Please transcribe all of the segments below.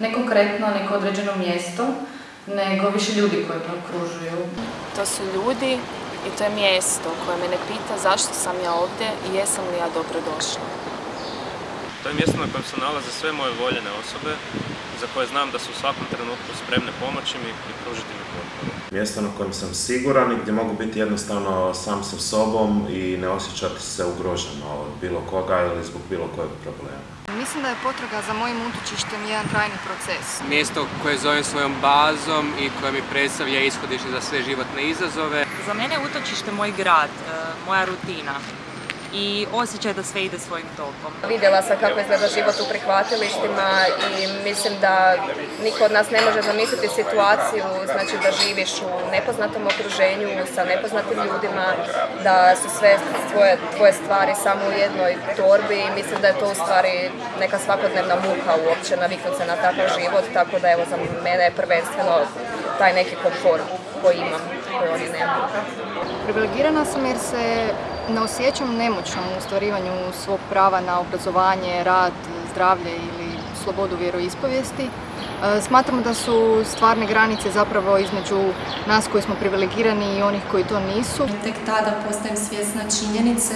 Ne konkretno neko određeno mjesto, nego više ljudi koji me okružuju. To su ljudi i to je mjesto koje mene pita zašto sam ja ovdje i jesam li ja dobro došla. To je mjesto na kojem se nalaze sve moje voljene osobe za koje znam da su u svakom trenutku spremne pomoći mi i pružiti mi potporu. Mjesto na kojem sam siguran i gdje mogu biti jednostavno sam sa sobom i ne osjećati se ugroženo od bilo koga ili zbog bilo kojeg problema. Mislim da je potraga za mojim utočištem jedan trajni proces. Mjesto koje zovem svojom bazom i koje mi predstavlja ishodište za sve životne izazove. Za mene je utočište moj grad, e, moja rutina i osjećaj da sve ide svojim tokom. Vidjela sam kako izgleda život u prihvatilištima i mislim da niko od nas ne može zamisliti situaciju znači da živiš u nepoznatom okruženju sa nepoznatim ljudima, da su sve tvoje, tvoje stvari samo u jednoj torbi i mislim da je to u stvari neka svakodnevna muka uopće naviknuti se na takav život, tako da evo za mene je prvenstveno taj neki komfort koji imam, koji oni nemaju. Privilegirana sam jer se ne osjećam nemoćnom u ostvarivanju svog prava na obrazovanje, rad, zdravlje ili slobodu vjeroispovijesti. E, Smatramo da su stvarne granice zapravo između nas koji smo privilegirani i onih koji to nisu. Tek tada postajem svjesna činjenice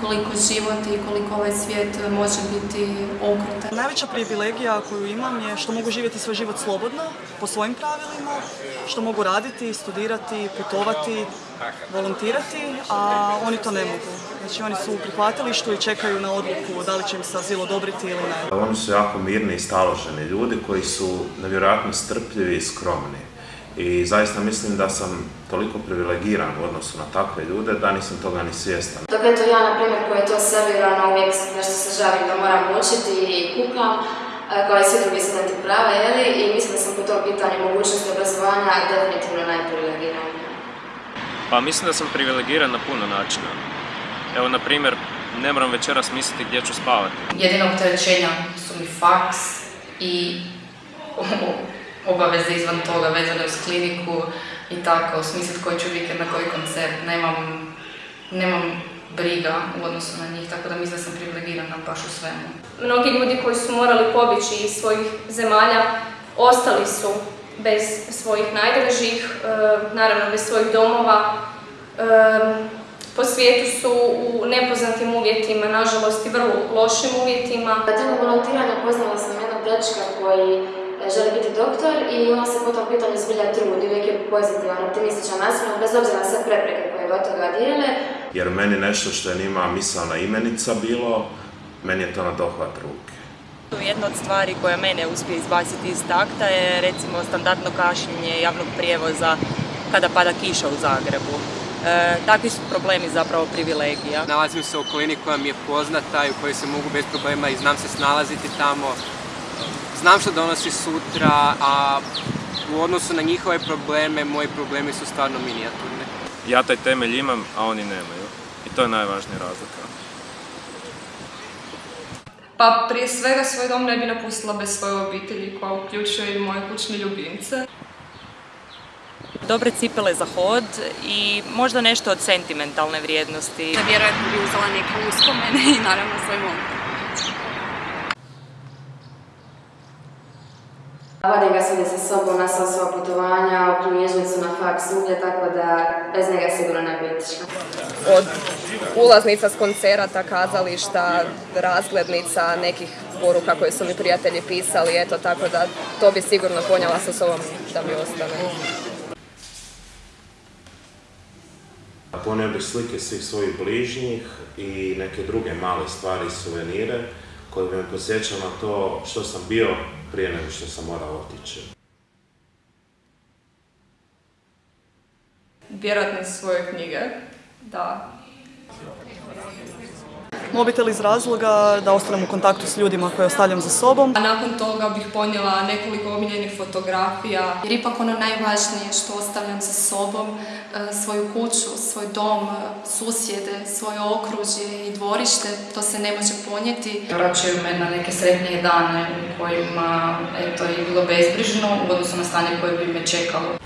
koliko život i koliko ovaj svijet može biti okrutan. Najveća privilegija koju imam je što mogu živjeti svoj život slobodno, po svojim pravilima, što mogu raditi, studirati, putovati, volontirati, a oni to ne mogu. Znači oni su u prihvatilištu i čekaju na odluku da li će im se azil odobriti ili ne. Oni su jako mirni i staloženi ljudi koji su nevjerojatno strpljivi i skromni. I zaista mislim da sam toliko privilegiran u odnosu na takve ljude da nisam toga ni svjestan. Dok eto ja, na primjer, koji je to servirano, uvijek nešto se žalim da moram učiti i kukam, kao i svi drugi studenti prava, jeli? I mislim da sam po tom pitanju mogućnosti obrazovanja definitivno najprivilegiranija. Pa mislim da sam privilegiran na puno načina. Evo, na primjer, ne moram večeras misliti gdje ću spavati. Jedina opterećenja su mi faks i obaveze izvan toga vezane uz kliniku i tako, smisliti koji ću vikend na koji koncert. Nemam, nemam briga u odnosu na njih, tako da mislim da sam privilegirana baš u svemu. Mnogi ljudi koji su morali pobići iz svojih zemalja ostali su bez svojih najdražih, e, naravno bez svojih domova. E, po svijetu su u nepoznatim uvjetima, nažalost i vrlo lošim uvjetima. Tijekom volontiranja poznala sam jednog dečka koji želi biti doktor i on se po tom pitanju zbilja trudi, uvijek je pozitivan, optimističan nasilno, bez obzira na sve prepreke koje do toga dijele. Jer meni nešto što je njima misalna imenica bilo, meni je to na dohvat ruke. Jedna od stvari koja mene uspije izbaciti iz takta je recimo standardno kašnjenje javnog prijevoza kada pada kiša u Zagrebu. E, takvi su problemi zapravo privilegija. Nalazim se u okolini koja mi je poznata i u kojoj se mogu bez problema i znam se snalaziti tamo. Znam što donosi sutra, a u odnosu na njihove probleme, moji problemi su stvarno minijaturni. Ja taj temelj imam, a oni nemaju. I to je najvažnija razlika. Pa prije svega svoj dom ne bi napustila bez svoje obitelji koja uključuje i moje kućne ljubimce. Dobre cipele za hod i možda nešto od sentimentalne vrijednosti. Vjerojatno bi uzela neke uspomene i naravno svoj mobitel. Vodim ga svugdje sa sobom na sva svoja putovanja, u knjižnicu, na faks, svugdje, tako da bez njega sigurno ne bi išla. Od ulaznica s koncerata, kazališta, razglednica, nekih poruka koje su mi prijatelji pisali, eto tako da to bi sigurno ponijela sa sobom da mi ostane. Ponio bih slike svih svojih bližnjih i neke druge male stvari, suvenire, koje bi me posjećao na to što sam bio prije nego što sam morao otići. Vjerojatno svoje knjige, da. Mobitel iz razloga da ostanem u kontaktu s ljudima koje ostavljam za sobom. A nakon toga bih ponijela nekoliko omiljenih fotografija. Jer ipak ono najvažnije što ostavljam za sobom, e, svoju kuću, svoj dom, susjede, svoje okružje i dvorište, to se ne može ponijeti. Vraćaju me na neke sretnije dane u kojima eto, je bilo bezbrižno u odnosu na stanje koje bi me čekalo.